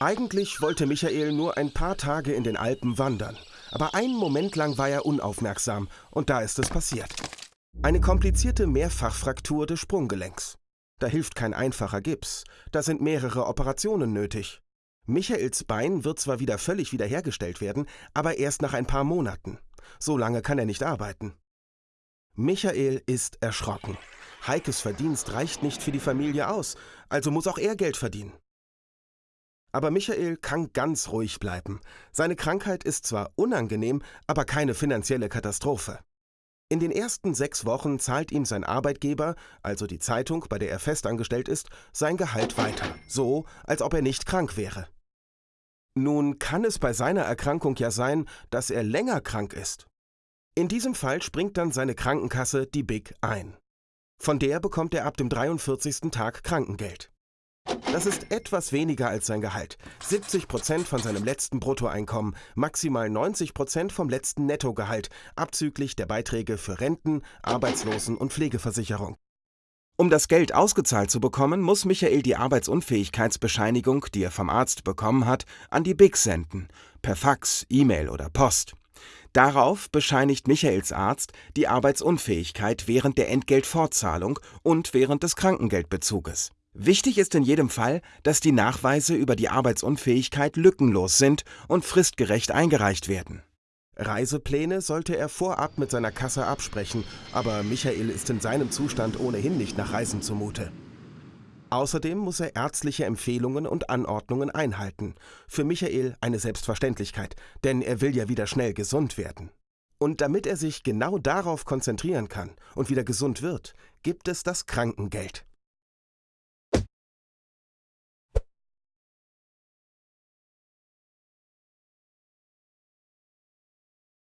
Eigentlich wollte Michael nur ein paar Tage in den Alpen wandern, aber einen Moment lang war er unaufmerksam und da ist es passiert. Eine komplizierte Mehrfachfraktur des Sprunggelenks. Da hilft kein einfacher Gips, da sind mehrere Operationen nötig. Michaels Bein wird zwar wieder völlig wiederhergestellt werden, aber erst nach ein paar Monaten. So lange kann er nicht arbeiten. Michael ist erschrocken. Heikes Verdienst reicht nicht für die Familie aus, also muss auch er Geld verdienen. Aber Michael kann ganz ruhig bleiben. Seine Krankheit ist zwar unangenehm, aber keine finanzielle Katastrophe. In den ersten sechs Wochen zahlt ihm sein Arbeitgeber, also die Zeitung, bei der er festangestellt ist, sein Gehalt weiter, so als ob er nicht krank wäre. Nun kann es bei seiner Erkrankung ja sein, dass er länger krank ist. In diesem Fall springt dann seine Krankenkasse, die BIG, ein. Von der bekommt er ab dem 43. Tag Krankengeld. Das ist etwas weniger als sein Gehalt. 70 Prozent von seinem letzten Bruttoeinkommen, maximal 90 Prozent vom letzten Nettogehalt, abzüglich der Beiträge für Renten, Arbeitslosen- und Pflegeversicherung. Um das Geld ausgezahlt zu bekommen, muss Michael die Arbeitsunfähigkeitsbescheinigung, die er vom Arzt bekommen hat, an die BIG senden, per Fax, E-Mail oder Post. Darauf bescheinigt Michaels Arzt die Arbeitsunfähigkeit während der Entgeltfortzahlung und während des Krankengeldbezuges. Wichtig ist in jedem Fall, dass die Nachweise über die Arbeitsunfähigkeit lückenlos sind und fristgerecht eingereicht werden. Reisepläne sollte er vorab mit seiner Kasse absprechen, aber Michael ist in seinem Zustand ohnehin nicht nach Reisen zumute. Außerdem muss er ärztliche Empfehlungen und Anordnungen einhalten. Für Michael eine Selbstverständlichkeit, denn er will ja wieder schnell gesund werden. Und damit er sich genau darauf konzentrieren kann und wieder gesund wird, gibt es das Krankengeld.